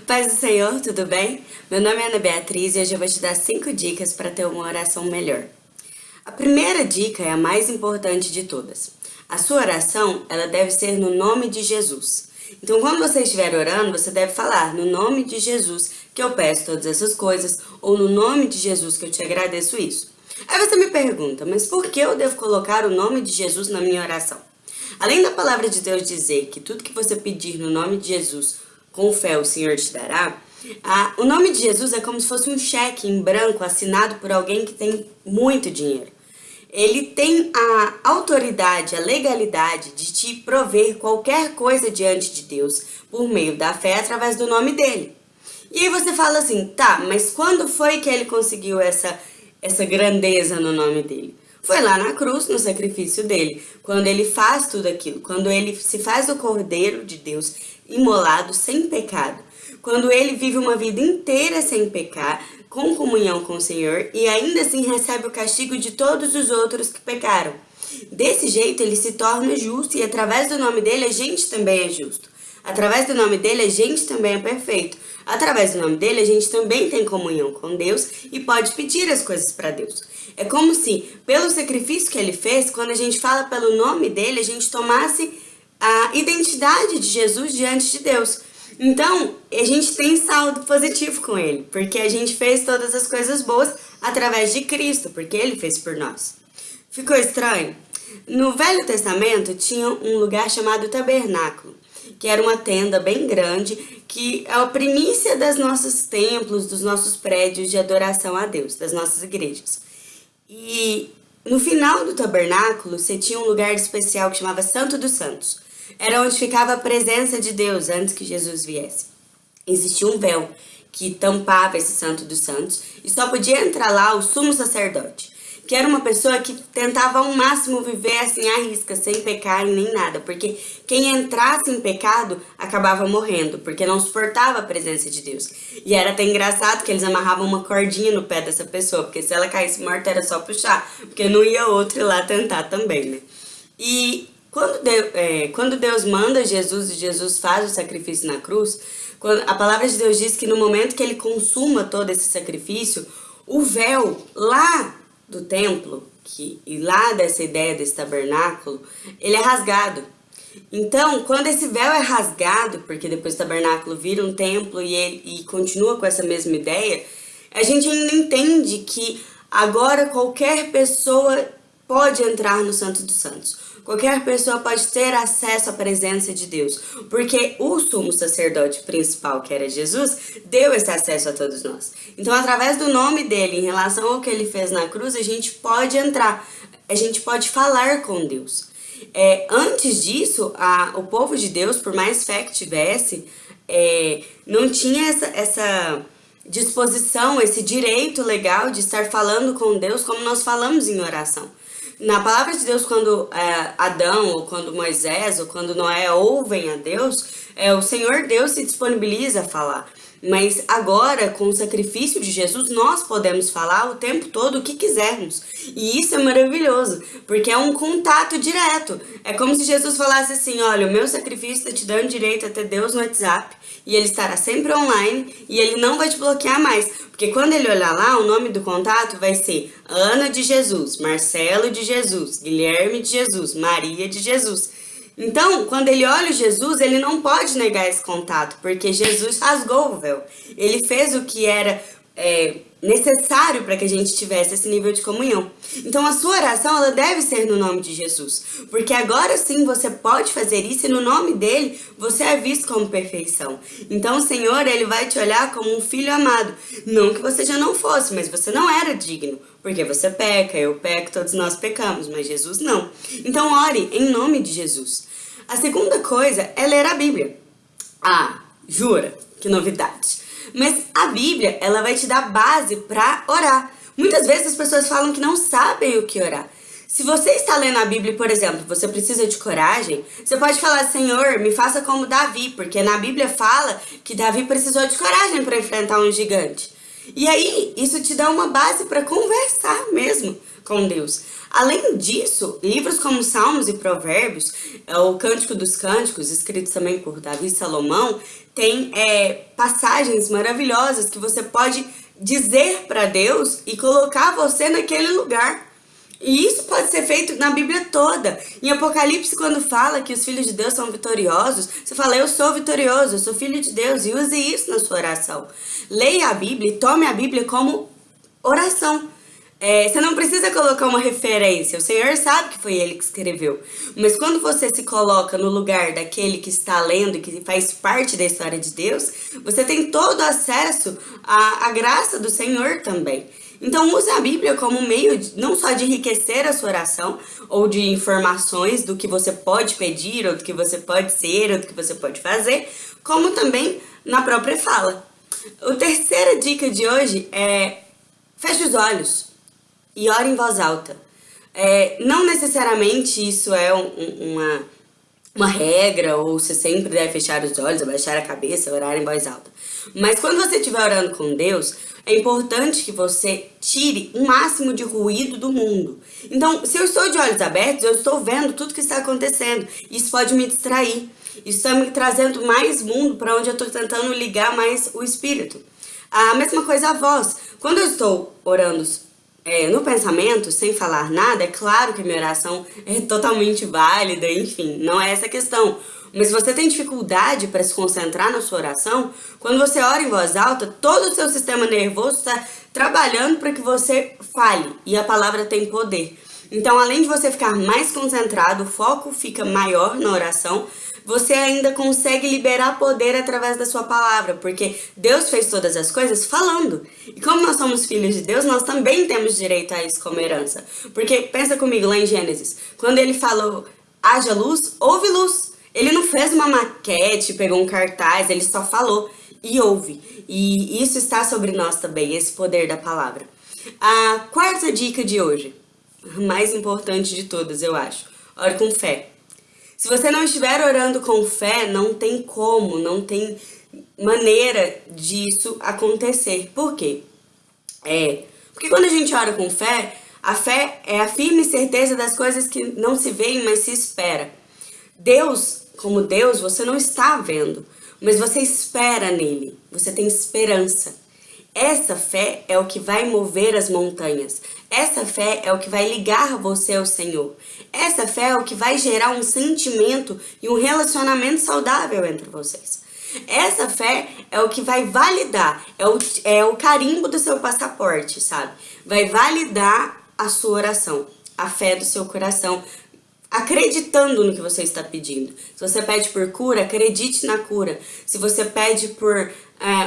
Paz do Senhor, tudo bem? Meu nome é Ana Beatriz e hoje eu vou te dar 5 dicas para ter uma oração melhor. A primeira dica é a mais importante de todas. A sua oração, ela deve ser no nome de Jesus. Então, quando você estiver orando, você deve falar no nome de Jesus que eu peço todas essas coisas, ou no nome de Jesus que eu te agradeço isso. Aí você me pergunta, mas por que eu devo colocar o nome de Jesus na minha oração? Além da palavra de Deus dizer que tudo que você pedir no nome de Jesus, com fé o Senhor te dará, ah, o nome de Jesus é como se fosse um cheque em branco assinado por alguém que tem muito dinheiro. Ele tem a autoridade, a legalidade de te prover qualquer coisa diante de Deus por meio da fé através do nome dele. E aí você fala assim, tá, mas quando foi que ele conseguiu essa, essa grandeza no nome dele? Foi lá na cruz, no sacrifício dele, quando ele faz tudo aquilo, quando ele se faz o cordeiro de Deus imolado sem pecado, quando ele vive uma vida inteira sem pecar, com comunhão com o Senhor e ainda assim recebe o castigo de todos os outros que pecaram. Desse jeito ele se torna justo e através do nome dele a gente também é justo. Através do nome dele a gente também é perfeito. Através do nome dele, a gente também tem comunhão com Deus e pode pedir as coisas para Deus. É como se, pelo sacrifício que ele fez, quando a gente fala pelo nome dele, a gente tomasse a identidade de Jesus diante de Deus. Então, a gente tem saldo positivo com ele, porque a gente fez todas as coisas boas através de Cristo, porque ele fez por nós. Ficou estranho? No Velho Testamento tinha um lugar chamado tabernáculo que era uma tenda bem grande, que é a primícia dos nossos templos, dos nossos prédios de adoração a Deus, das nossas igrejas. E no final do tabernáculo, você tinha um lugar especial que chamava Santo dos Santos. Era onde ficava a presença de Deus antes que Jesus viesse. Existia um véu que tampava esse Santo dos Santos e só podia entrar lá o sumo sacerdote que era uma pessoa que tentava ao máximo viver assim à risca, sem pecar nem nada, porque quem entrasse em pecado acabava morrendo, porque não suportava a presença de Deus. E era até engraçado que eles amarravam uma cordinha no pé dessa pessoa, porque se ela caísse morta era só puxar, porque não ia outro lá tentar também, né? E quando Deus, é, quando Deus manda Jesus e Jesus faz o sacrifício na cruz, quando, a palavra de Deus diz que no momento que ele consuma todo esse sacrifício, o véu lá do templo, que, e lá dessa ideia desse tabernáculo, ele é rasgado. Então, quando esse véu é rasgado, porque depois o tabernáculo vira um templo e, ele, e continua com essa mesma ideia, a gente ainda entende que agora qualquer pessoa pode entrar no Santo dos Santos. Qualquer pessoa pode ter acesso à presença de Deus, porque o sumo sacerdote principal, que era Jesus, deu esse acesso a todos nós. Então, através do nome dele, em relação ao que ele fez na cruz, a gente pode entrar, a gente pode falar com Deus. É, antes disso, a, o povo de Deus, por mais fé que tivesse, é, não tinha essa, essa disposição, esse direito legal de estar falando com Deus como nós falamos em oração. Na palavra de Deus, quando é, Adão, ou quando Moisés, ou quando Noé ouvem a Deus, é, o Senhor Deus se disponibiliza a falar. Mas agora, com o sacrifício de Jesus, nós podemos falar o tempo todo o que quisermos. E isso é maravilhoso, porque é um contato direto. É como se Jesus falasse assim, olha, o meu sacrifício está te dando direito a ter Deus no WhatsApp, e ele estará sempre online, e ele não vai te bloquear mais. Porque quando ele olhar lá, o nome do contato vai ser Ana de Jesus, Marcelo de Jesus, Guilherme de Jesus, Maria de Jesus. Então, quando ele olha Jesus, ele não pode negar esse contato, porque Jesus rasgou o véu. Ele fez o que era é, necessário para que a gente tivesse esse nível de comunhão. Então a sua oração ela deve ser no nome de Jesus, porque agora sim você pode fazer isso e no nome dele você é visto como perfeição. Então o Senhor ele vai te olhar como um filho amado, não que você já não fosse, mas você não era digno, porque você peca, eu peco, todos nós pecamos, mas Jesus não. Então ore em nome de Jesus. A segunda coisa é ler a Bíblia. Ah, jura? Que novidade! Mas a Bíblia, ela vai te dar base para orar. Muitas vezes as pessoas falam que não sabem o que orar. Se você está lendo a Bíblia, por exemplo, você precisa de coragem, você pode falar, Senhor, me faça como Davi, porque na Bíblia fala que Davi precisou de coragem para enfrentar um gigante. E aí, isso te dá uma base para conversar mesmo com Deus. Além disso, livros como Salmos e Provérbios, é, o Cântico dos Cânticos, escritos também por Davi e Salomão, tem é, passagens maravilhosas que você pode dizer para Deus e colocar você naquele lugar. E isso pode ser feito na Bíblia toda. Em Apocalipse, quando fala que os filhos de Deus são vitoriosos, você fala, eu sou vitorioso, eu sou filho de Deus, e use isso na sua oração. Leia a Bíblia e tome a Bíblia como oração. É, você não precisa colocar uma referência, o Senhor sabe que foi Ele que escreveu. Mas quando você se coloca no lugar daquele que está lendo que faz parte da história de Deus, você tem todo acesso à, à graça do Senhor também. Então use a Bíblia como meio de, não só de enriquecer a sua oração, ou de informações do que você pode pedir, ou do que você pode ser, ou do que você pode fazer, como também na própria fala. A terceira dica de hoje é feche os olhos e ore em voz alta. É, não necessariamente isso é um, uma, uma regra, ou você sempre deve fechar os olhos, abaixar a cabeça, orar em voz alta. Mas quando você estiver orando com Deus, é importante que você tire o máximo de ruído do mundo. Então, se eu estou de olhos abertos, eu estou vendo tudo que está acontecendo. Isso pode me distrair. Isso está me trazendo mais mundo para onde eu estou tentando ligar mais o espírito. A mesma coisa a voz. Quando eu estou orando é, no pensamento, sem falar nada, é claro que a minha oração é totalmente válida, enfim, não é essa a questão. Mas você tem dificuldade para se concentrar na sua oração, quando você ora em voz alta, todo o seu sistema nervoso está trabalhando para que você fale, e a palavra tem poder. Então, além de você ficar mais concentrado, o foco fica maior na oração, você ainda consegue liberar poder através da sua palavra, porque Deus fez todas as coisas falando. Como nós somos filhos de Deus, nós também temos direito a isso como herança. Porque pensa comigo lá em Gênesis, quando ele falou, haja luz, houve luz. Ele não fez uma maquete, pegou um cartaz, ele só falou e ouve. E isso está sobre nós também, esse poder da palavra. A quarta dica de hoje, mais importante de todas, eu acho. Ore com fé. Se você não estiver orando com fé, não tem como, não tem maneira disso acontecer. Por quê? É, porque quando a gente ora com fé, a fé é a firme certeza das coisas que não se veem, mas se espera. Deus, como Deus, você não está vendo, mas você espera nele, você tem esperança. Essa fé é o que vai mover as montanhas. Essa fé é o que vai ligar você ao Senhor. Essa fé é o que vai gerar um sentimento e um relacionamento saudável entre vocês. Essa fé é o que vai validar, é o, é o carimbo do seu passaporte, sabe? Vai validar a sua oração, a fé do seu coração, acreditando no que você está pedindo. Se você pede por cura, acredite na cura. Se você pede por é,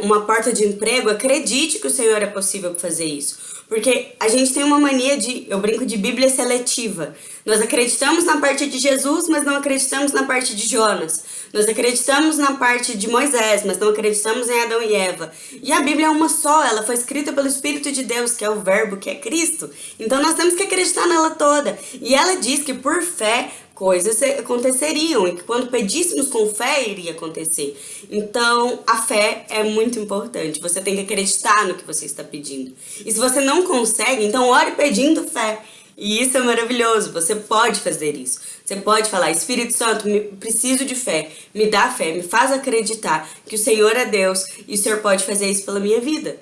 uma porta de emprego, acredite que o Senhor é possível fazer isso. Porque a gente tem uma mania de, eu brinco de Bíblia seletiva. Nós acreditamos na parte de Jesus, mas não acreditamos na parte de Jonas. Nós acreditamos na parte de Moisés, mas não acreditamos em Adão e Eva. E a Bíblia é uma só, ela foi escrita pelo Espírito de Deus, que é o verbo, que é Cristo. Então nós temos que acreditar nela toda. E ela diz que por fé coisas aconteceriam e que quando pedíssemos com fé iria acontecer. Então, a fé é muito importante. Você tem que acreditar no que você está pedindo. E se você não consegue, então ore pedindo fé. E isso é maravilhoso, você pode fazer isso. Você pode falar, Espírito Santo, me, preciso de fé, me dá fé, me faz acreditar que o Senhor é Deus e o Senhor pode fazer isso pela minha vida.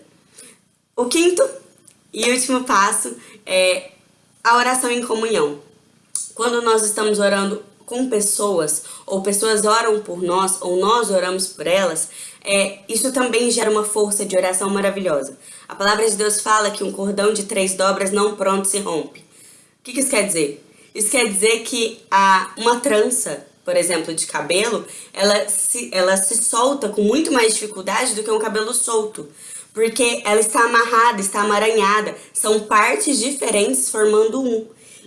O quinto e último passo é a oração em comunhão. Quando nós estamos orando com pessoas, ou pessoas oram por nós, ou nós oramos por elas, é, isso também gera uma força de oração maravilhosa. A palavra de Deus fala que um cordão de três dobras não pronto se rompe. Que, que isso quer dizer? Isso quer dizer que a, uma trança, por exemplo, de cabelo, ela se, ela se solta com muito mais dificuldade do que um cabelo solto. Porque ela está amarrada, está amaranhada. São partes diferentes formando um.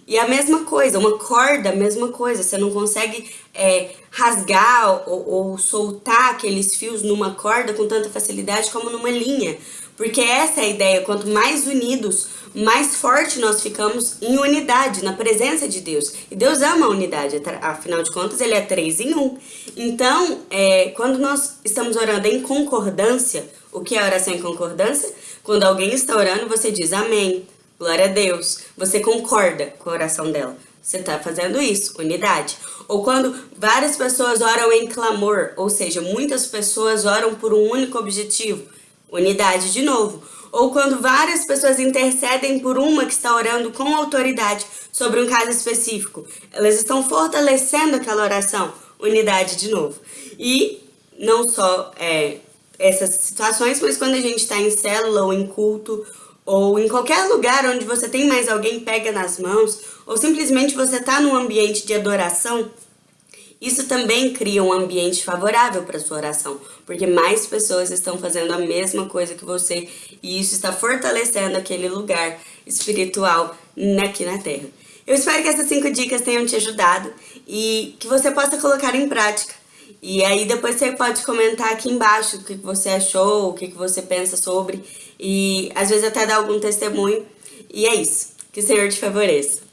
E a mesma coisa, uma corda, a mesma coisa. Você não consegue é, rasgar ou, ou soltar aqueles fios numa corda com tanta facilidade como numa linha. Porque essa é a ideia, quanto mais unidos, mais forte nós ficamos em unidade, na presença de Deus. E Deus ama a unidade, afinal de contas, Ele é três em um. Então, é, quando nós estamos orando em concordância, o que é oração em concordância? Quando alguém está orando, você diz amém, glória a Deus. Você concorda com a oração dela. Você está fazendo isso, unidade. Ou quando várias pessoas oram em clamor, ou seja, muitas pessoas oram por um único objetivo, unidade de novo. Ou quando várias pessoas intercedem por uma que está orando com autoridade sobre um caso específico, elas estão fortalecendo aquela oração, unidade de novo. E não só é, essas situações, mas quando a gente está em célula ou em culto, ou em qualquer lugar onde você tem mais alguém pega nas mãos, ou simplesmente você está num ambiente de adoração, isso também cria um ambiente favorável para sua oração, porque mais pessoas estão fazendo a mesma coisa que você e isso está fortalecendo aquele lugar espiritual aqui na Terra. Eu espero que essas cinco dicas tenham te ajudado e que você possa colocar em prática. E aí depois você pode comentar aqui embaixo o que você achou, o que você pensa sobre e às vezes até dar algum testemunho. E é isso. Que o Senhor te favoreça.